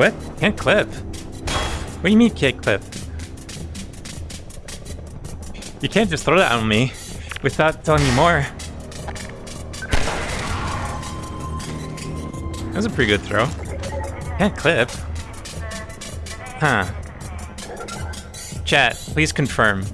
What? Can't clip. What do you mean can't clip? You can't just throw that on me without telling me more. That was a pretty good throw. Can't clip. Huh. Chat, please confirm.